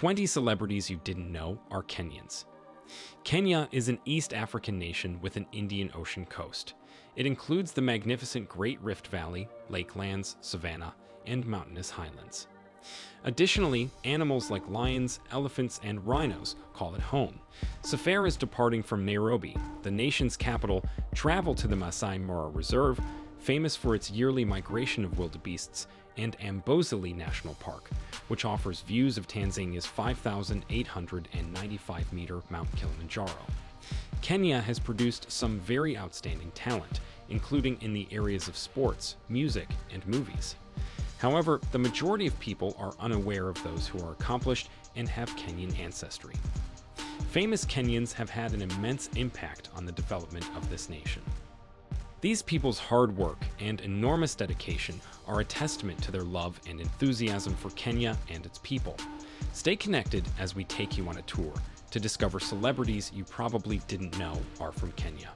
20 celebrities you didn't know are Kenyans. Kenya is an East African nation with an Indian Ocean coast. It includes the magnificent Great Rift Valley, lakelands, savanna, and mountainous highlands. Additionally, animals like lions, elephants, and rhinos call it home. Safaris departing from Nairobi, the nation's capital, travel to the Masai Mara Reserve, famous for its yearly migration of wildebeests, and Amboseli National Park, which offers views of Tanzania's 5,895-meter Mount Kilimanjaro. Kenya has produced some very outstanding talent, including in the areas of sports, music, and movies. However, the majority of people are unaware of those who are accomplished and have Kenyan ancestry. Famous Kenyans have had an immense impact on the development of this nation. These people's hard work and enormous dedication are a testament to their love and enthusiasm for Kenya and its people. Stay connected as we take you on a tour to discover celebrities you probably didn't know are from Kenya.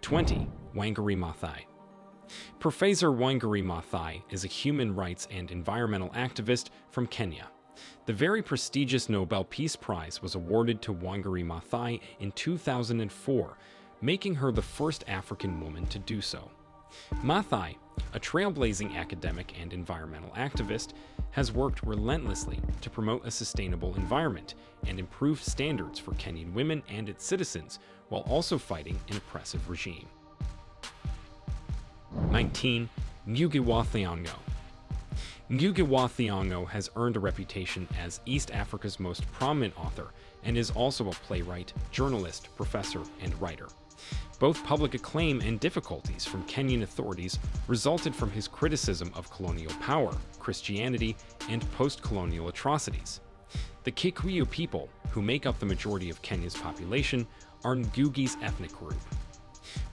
20. Wangari Maathai Professor Wangari Maathai is a human rights and environmental activist from Kenya. The very prestigious Nobel Peace Prize was awarded to Wangari Maathai in 2004 making her the first African woman to do so. Maathai, a trailblazing academic and environmental activist, has worked relentlessly to promote a sustainable environment and improve standards for Kenyan women and its citizens while also fighting an oppressive regime. 19. Ngugi wa Thiong'o Ngugi wa Thiong'o has earned a reputation as East Africa's most prominent author and is also a playwright, journalist, professor, and writer. Both public acclaim and difficulties from Kenyan authorities resulted from his criticism of colonial power, Christianity, and post-colonial atrocities. The Kikuyu people, who make up the majority of Kenya's population, are Ngugi's ethnic group.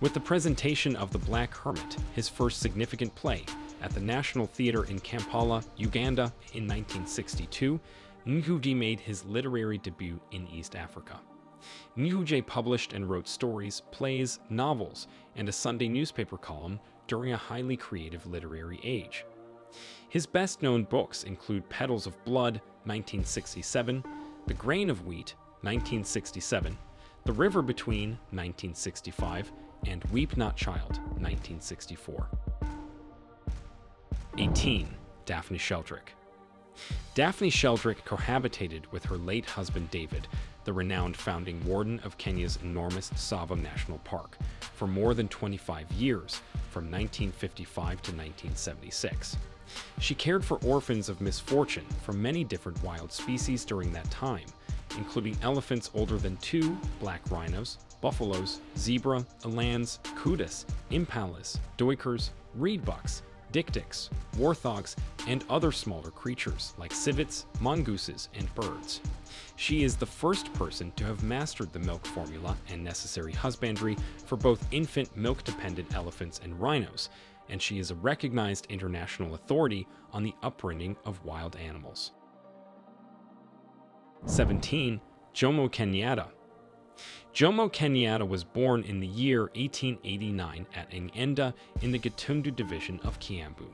With the presentation of The Black Hermit, his first significant play, at the National Theatre in Kampala, Uganda in 1962, Ngugi made his literary debut in East Africa. Ngugi published and wrote stories, plays, novels, and a Sunday newspaper column during a highly creative literary age. His best-known books include Petals of Blood, 1967, The Grain of Wheat, 1967, The River Between, 1965, and Weep Not Child, 1964. 18. Daphne Sheldrick Daphne Sheldrick cohabitated with her late husband David the renowned founding warden of Kenya's enormous Tsavo National Park, for more than 25 years, from 1955 to 1976. She cared for orphans of misfortune from many different wild species during that time, including elephants older than two, black rhinos, buffaloes, zebra, elands, kudus, impalas, duikers, reedbucks, dik-diks, warthogs, and other smaller creatures like civets, mongooses, and birds. She is the first person to have mastered the milk formula and necessary husbandry for both infant milk-dependent elephants and rhinos, and she is a recognized international authority on the upbringing of wild animals. 17. Jomo Kenyatta Jomo Kenyatta was born in the year 1889 at Ng'enda in the Gatundu division of Kiambu.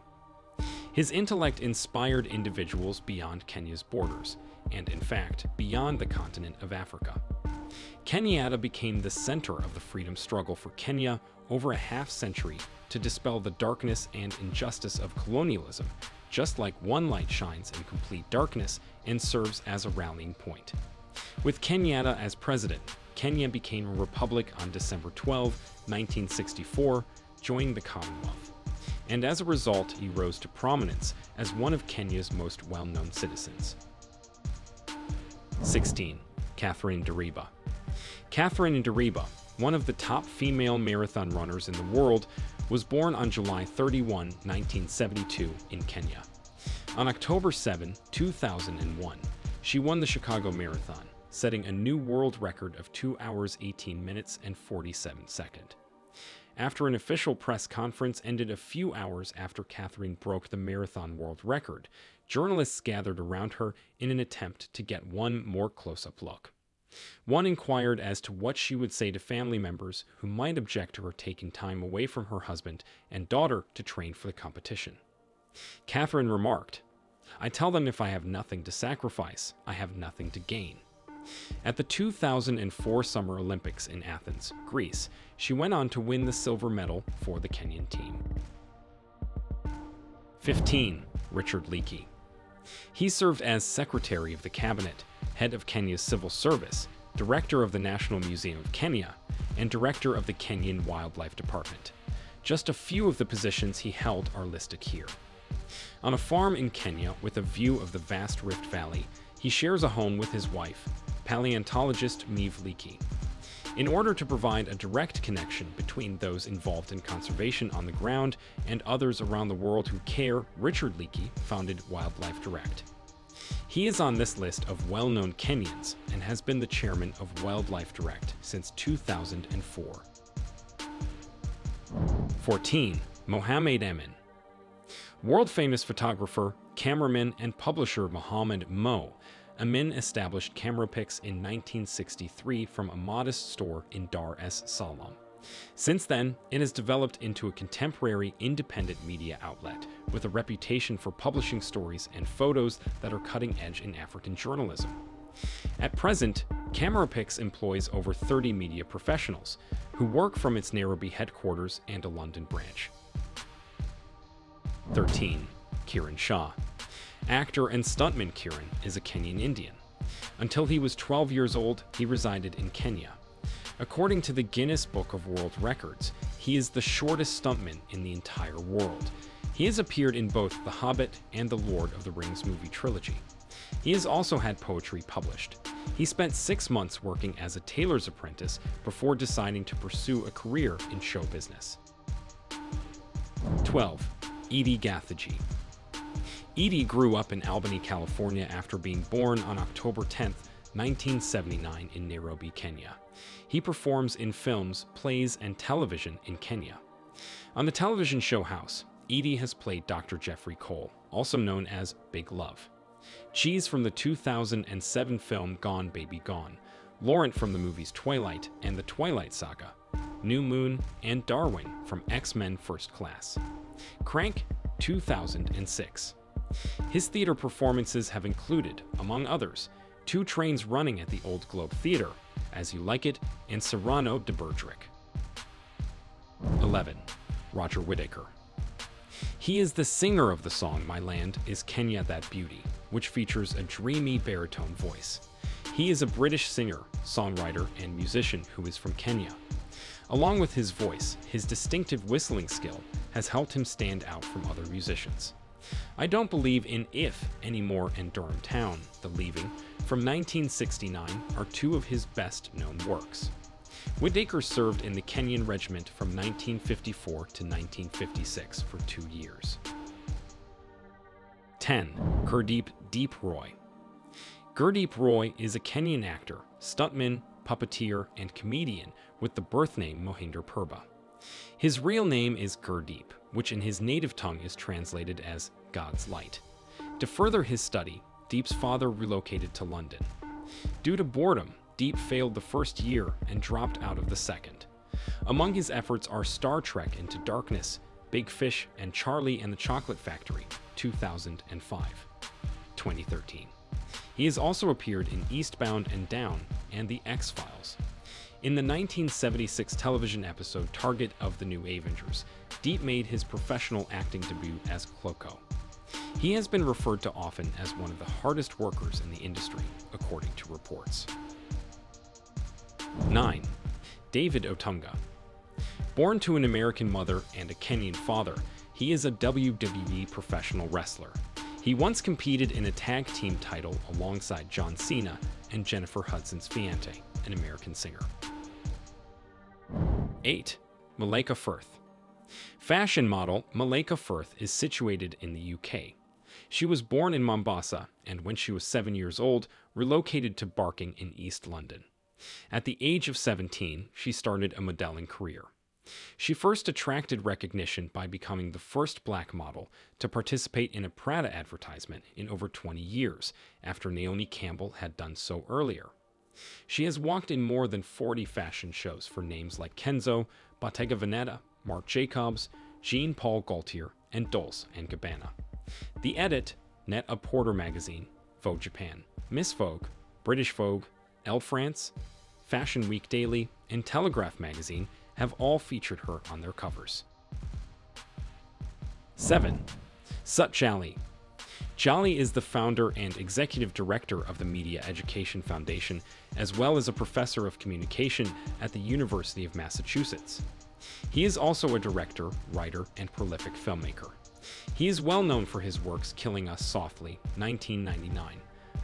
His intellect inspired individuals beyond Kenya's borders, and in fact, beyond the continent of Africa. Kenyatta became the center of the freedom struggle for Kenya over a half century to dispel the darkness and injustice of colonialism, just like one light shines in complete darkness and serves as a rallying point. With Kenyatta as president, Kenya became a republic on December 12, 1964, joining the Commonwealth. And as a result, he rose to prominence as one of Kenya's most well-known citizens. 16. Catherine Ndereba Catherine Ndereba, one of the top female marathon runners in the world, was born on July 31, 1972 in Kenya. On October 7, 2001, she won the Chicago Marathon, setting a new world record of 2 hours 18 minutes and 47 seconds. After an official press conference ended a few hours after Catherine broke the marathon world record, journalists gathered around her in an attempt to get one more close-up look. One inquired as to what she would say to family members who might object to her taking time away from her husband and daughter to train for the competition. Catherine remarked, I tell them if I have nothing to sacrifice, I have nothing to gain. At the 2004 Summer Olympics in Athens, Greece, she went on to win the silver medal for the Kenyan team. 15. Richard Leakey. He served as Secretary of the Cabinet, Head of Kenya's Civil Service, Director of the National Museum of Kenya, and Director of the Kenyan Wildlife Department. Just a few of the positions he held are listed here. On a farm in Kenya with a view of the vast Rift Valley, he shares a home with his wife, paleontologist Meave Leakey. In order to provide a direct connection between those involved in conservation on the ground and others around the world who care, Richard Leakey founded Wildlife Direct. He is on this list of well-known Kenyans and has been the chairman of Wildlife Direct since 2004. 14. Mohamed Amin. World-famous photographer, cameraman, and publisher Mohamed Mo Amin established CameraPix in 1963 from a modest store in Dar es Salaam. Since then, it has developed into a contemporary independent media outlet with a reputation for publishing stories and photos that are cutting edge in African journalism. At present, CameraPix employs over 30 media professionals who work from its Nairobi headquarters and a London branch. 13. Kiran Shah Actor and stuntman Kiran is a Kenyan Indian. Until he was 12 years old, he resided in Kenya. According to the Guinness Book of World Records, he is the shortest stuntman in the entire world. He has appeared in both The Hobbit and the Lord of the Rings movie trilogy. He has also had poetry published. He spent six months working as a tailor's apprentice before deciding to pursue a career in show business. 12. Edi Gathegi Edi grew up in Albany, California after being born on October 10, 1979 in Nairobi, Kenya. He performs in films, plays, and television in Kenya. On the television show House, Edi has played Dr. Jeffrey Cole, also known as Big Love. Cheese from the 2007 film Gone Baby Gone, Laurent from the movies Twilight and The Twilight Saga, New Moon, and Darwin from X-Men First Class. Crank 2006. His theater performances have included, among others, Two Trains Running at the Old Globe Theater, As You Like It, and Cyrano de Bergerac. 11. Roger Whittaker. He is the singer of the song My Land is Kenya That Beauty, which features a dreamy baritone voice. He is a British singer, songwriter, and musician who is from Kenya. Along with his voice, his distinctive whistling skill has helped him stand out from other musicians. I don't believe in If anymore in Durham Town, The Leaving, from 1969 are two of his best known works. Whittaker served in the Kenyan Regiment from 1954 to 1956 for two years. 10. Gurdeep Deep Roy Gurdeep Roy is a Kenyan actor, stuntman, puppeteer, and comedian with the birth name Mohinder Purba. His real name is Gurdeep, which in his native tongue is translated as God's light. To further his study, Deep's father relocated to London. Due to boredom, Deep failed the first year and dropped out of the second. Among his efforts are Star Trek Into Darkness, Big Fish, and Charlie and the Chocolate Factory, 2005. 2013. He has also appeared in Eastbound and Down and The X-Files. In the 1976 television episode Target of the New Avengers, Deep made his professional acting debut as Kloko. He has been referred to often as one of the hardest workers in the industry, according to reports. 9. David Otunga Born to an American mother and a Kenyan father, he is a WWE professional wrestler. He once competed in a tag team title alongside John Cena and Jennifer Hudson's fiance, an American singer. 8. Malaika Firth Fashion model Malaika Firth is situated in the UK. She was born in Mombasa and when she was seven years old, relocated to Barking in East London. At the age of 17, she started a modeling career. She first attracted recognition by becoming the first black model to participate in a Prada advertisement in over 20 years, after Naomi Campbell had done so earlier. She has walked in more than 40 fashion shows for names like Kenzo, Bottega Veneta, Marc Jacobs, Jean Paul Gaultier, and Dolce & Gabbana. The edit, Net a Porter magazine, Vogue Japan, Miss Vogue, British Vogue, Elle France, Fashion Week Daily, and Telegraph magazine have all featured her on their covers. 7. Sut Jhally. Is the founder and executive director of the Media Education Foundation, as well as a professor of communication at the University of Massachusetts. He is also a director, writer, and prolific filmmaker. He is well known for his works Killing Us Softly, 1999,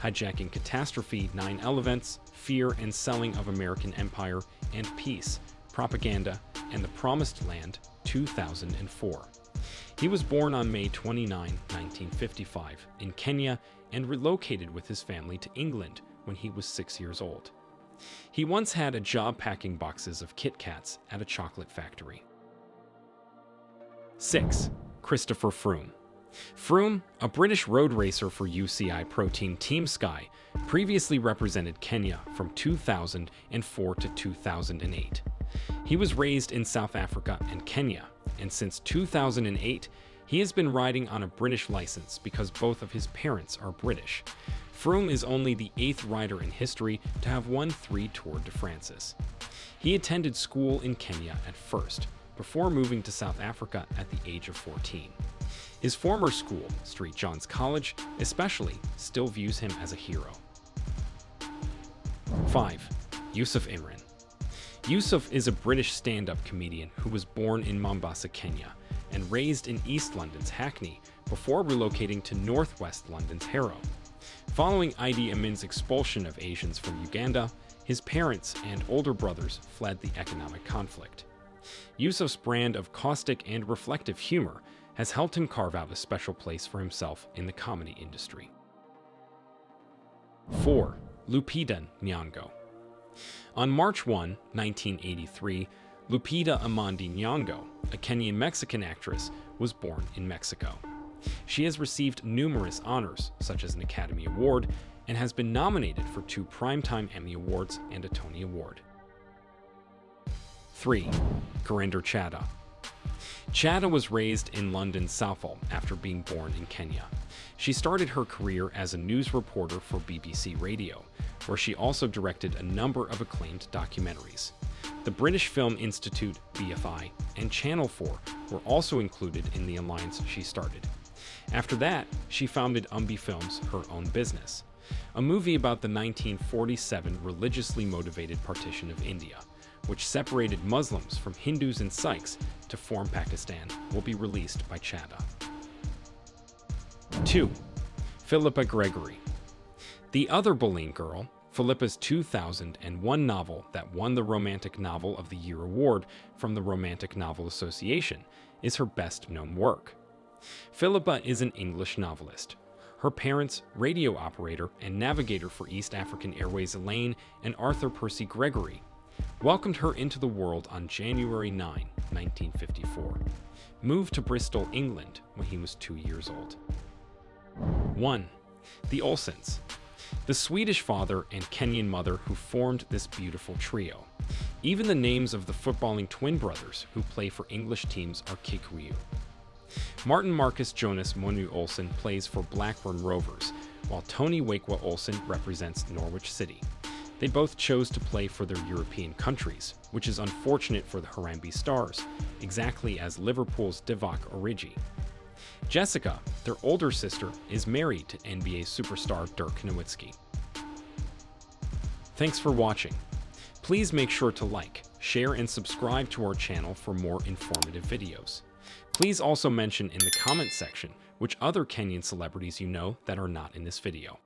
Hijacking Catastrophe, 9 Events, Fear and Selling of American Empire, and Peace, Propaganda, and The Promised Land, 2004. He was born on May 29, 1955, in Kenya and relocated with his family to England when he was six years old. He once had a job packing boxes of Kit Kats at a chocolate factory. 6. Christopher Froome Froome, a British road racer for UCI Pro Team Team Sky, previously represented Kenya from 2004 to 2008. He was raised in South Africa and Kenya, and since 2008, he has been riding on a British license because both of his parents are British. Froome is only the eighth rider in history to have won three Tour de France's. He attended school in Kenya at first, before moving to South Africa at the age of 14. His former school, St. John's College, especially, still views him as a hero. 5. Yusuf Imran Yusuf is a British stand-up comedian who was born in Mombasa, Kenya, and raised in East London's Hackney before relocating to Northwest London's Harrow. Following Idi Amin's expulsion of Asians from Uganda, his parents and older brothers fled the economic conflict. Yusuf's brand of caustic and reflective humor has helped him carve out a special place for himself in the comedy industry. 4. Lupita Nyong'o on March 1, 1983, Lupita Amondi Nyong'o, a Kenyan-Mexican actress, was born in Mexico. She has received numerous honors, such as an Academy Award, and has been nominated for two Primetime Emmy Awards and a Tony Award. 3. Gurinder Chadha Chadha was raised in London's Southall after being born in Kenya. She started her career as a news reporter for BBC Radio, where she also directed a number of acclaimed documentaries. The British Film Institute, BFI, and Channel 4 were also included in the alliance she started. After that, she founded Umbi Films, her own business, a movie about the 1947 religiously motivated partition of India, which separated Muslims from Hindus and Sikhs to form Pakistan, will be released by Chadha. 2. Philippa Gregory the other Boleyn Girl, Philippa's 2001 novel that won the Romantic Novel of the Year award from the Romantic Novel Association, is her best-known work. Philippa is an English novelist. Her parents, radio operator and navigator for East African Airways Elaine and Arthur Percy Gregory, welcomed her into the world on January 9, 1954, moved to Bristol, England when he was two years old. 1. The Olssons, the Swedish father and Kenyan mother who formed this beautiful trio. Even the names of the footballing twin brothers who play for English teams are Kikuyu. Martin Marcus Jonas Monu Olsson plays for Blackburn Rovers, while Tony Waikwa Olsson represents Norwich City. They both chose to play for their European countries, which is unfortunate for the Harambee Stars, exactly as Liverpool's Divock Origi. Jessica, their older sister, is married to NBA superstar Dirk Nowitzki. Thanks for watching. Please make sure to like, share, and subscribe to our channel for more informative videos. Please also mention in the comment section which other Kenyan celebrities you know that are not in this video.